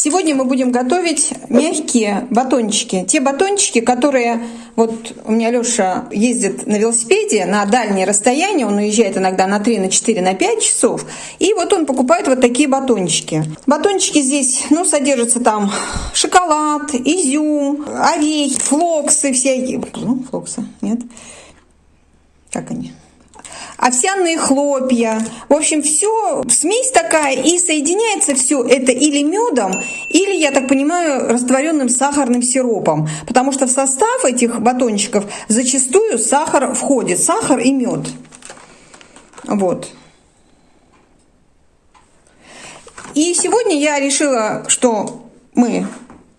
Сегодня мы будем готовить мягкие батончики. Те батончики, которые... Вот у меня Леша ездит на велосипеде на дальние расстояния, он уезжает иногда на 3, на 4, на 5 часов. И вот он покупает вот такие батончики. Батончики здесь, ну, содержатся там шоколад, изюм, орехи, флоксы всякие. Ну, флоксы, нет? Как они? Овсяные хлопья. В общем, все, смесь такая, и соединяется все это или медом, или, я так понимаю, растворенным сахарным сиропом. Потому что в состав этих батончиков зачастую сахар входит, сахар и мед. Вот. И сегодня я решила, что мы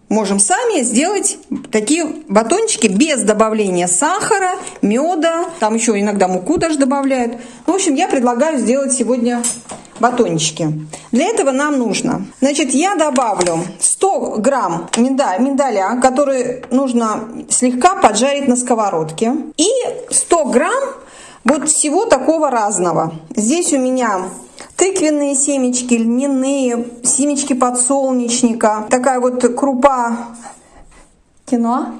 можем сами сделать такие батончики без добавления сахара, меда, там еще иногда муку даже добавляют. В общем, я предлагаю сделать сегодня батончики. Для этого нам нужно, значит, я добавлю 100 грамм миндаля, миндаля, который нужно слегка поджарить на сковородке, и 100 грамм вот всего такого разного. Здесь у меня тыквенные семечки, льняные, семечки подсолнечника, такая вот крупа кино.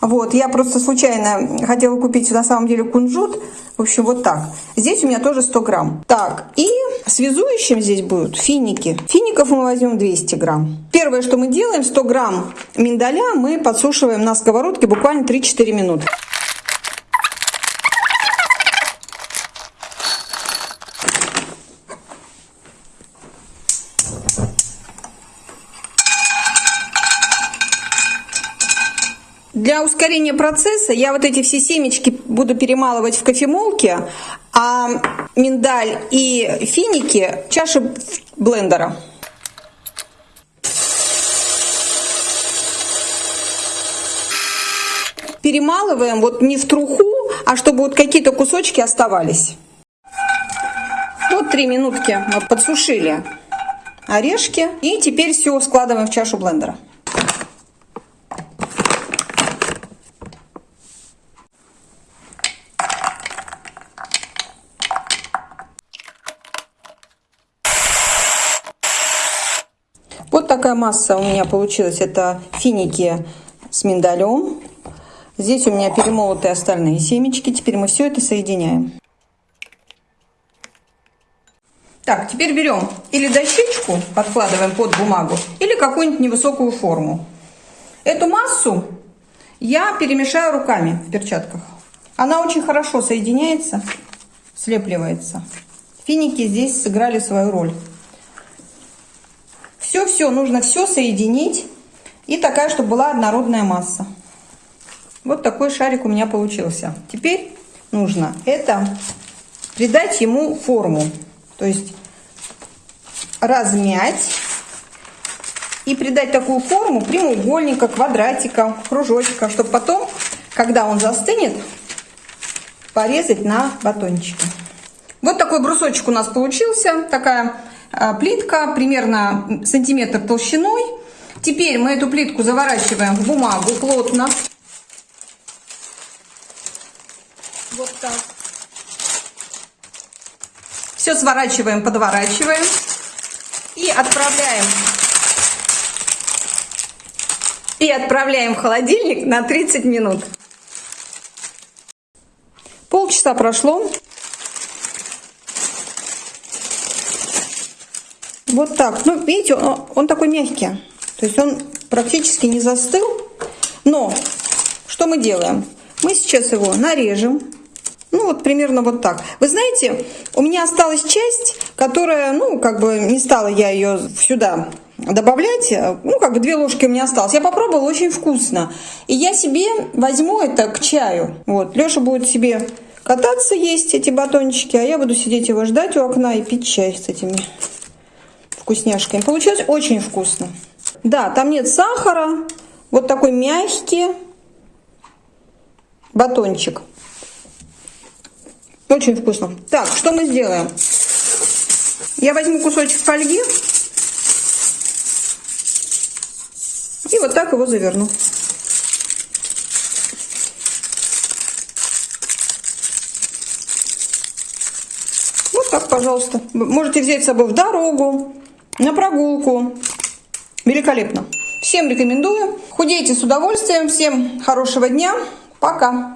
Вот, я просто случайно хотела купить на самом деле кунжут. В общем, вот так. Здесь у меня тоже 100 грамм. Так, и связующим здесь будут финики. Фиников мы возьмем 200 грамм. Первое, что мы делаем, 100 грамм миндаля мы подсушиваем на сковородке буквально 3-4 минуты. Для ускорения процесса я вот эти все семечки буду перемалывать в кофемолке, а миндаль и финики в чаше блендера. Перемалываем вот не в труху, а чтобы вот какие-то кусочки оставались. Вот три минутки мы подсушили орешки. И теперь все складываем в чашу блендера. Вот такая масса у меня получилась. Это финики с миндалем. Здесь у меня перемолотые остальные семечки. Теперь мы все это соединяем. Так, теперь берем или дощечку, подкладываем под бумагу, или какую-нибудь невысокую форму. Эту массу я перемешаю руками в перчатках. Она очень хорошо соединяется, слепливается. Финики здесь сыграли свою роль. Все-все, нужно все соединить. И такая, чтобы была однородная масса. Вот такой шарик у меня получился. Теперь нужно это придать ему форму. То есть размять и придать такую форму прямоугольника, квадратика, кружочка, чтобы потом, когда он застынет, порезать на батончики. Вот такой брусочек у нас получился. Такая плитка примерно сантиметр толщиной. Теперь мы эту плитку заворачиваем в бумагу плотно. Вот так. Все сворачиваем, подворачиваем. И отправляем. И отправляем в холодильник на 30 минут. Полчаса прошло. Вот так. Ну, видите, он, он такой мягкий. То есть он практически не застыл. Но что мы делаем? Мы сейчас его нарежем. Ну, вот примерно вот так. Вы знаете, у меня осталась часть, которая, ну, как бы не стала я ее сюда добавлять. Ну, как бы две ложки у меня осталось. Я попробовала, очень вкусно. И я себе возьму это к чаю. Вот, Леша будет себе кататься, есть эти батончики, а я буду сидеть его ждать у окна и пить чай с этими вкусняшками. Получилось очень вкусно. Да, там нет сахара. Вот такой мягкий батончик. Очень вкусно. Так, что мы сделаем? Я возьму кусочек фольги и вот так его заверну. Вот так, пожалуйста. Можете взять с собой в дорогу, на прогулку. Великолепно. Всем рекомендую. Худейте с удовольствием. Всем хорошего дня. Пока.